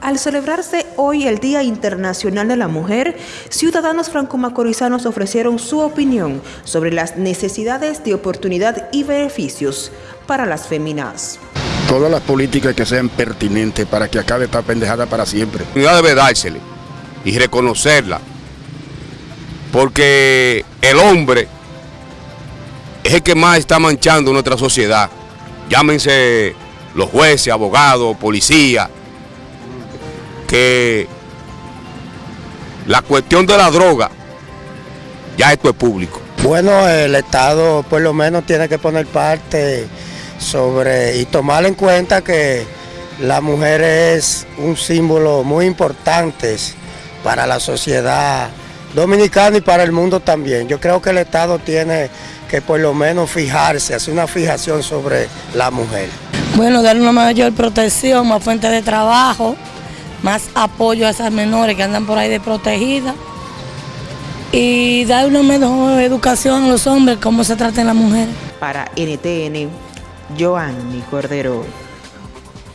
Al celebrarse hoy el Día Internacional de la Mujer, ciudadanos franco-macorizanos ofrecieron su opinión sobre las necesidades de oportunidad y beneficios para las féminas. Todas las políticas que sean pertinentes para que acabe esta pendejada para siempre. La debe dársele y reconocerla, porque el hombre es el que más está manchando nuestra sociedad. Llámense los jueces, abogados, policías, que la cuestión de la droga, ya esto es público. Bueno, el Estado por lo menos tiene que poner parte sobre y tomar en cuenta que la mujer es un símbolo muy importante para la sociedad dominicana y para el mundo también. Yo creo que el Estado tiene que por lo menos fijarse, hacer una fijación sobre la mujer. Bueno, dar una mayor protección, más fuente de trabajo, más apoyo a esas menores que andan por ahí desprotegidas y dar una mejor educación a los hombres, cómo se tratan las mujeres. Para NTN, Joanny Cordero.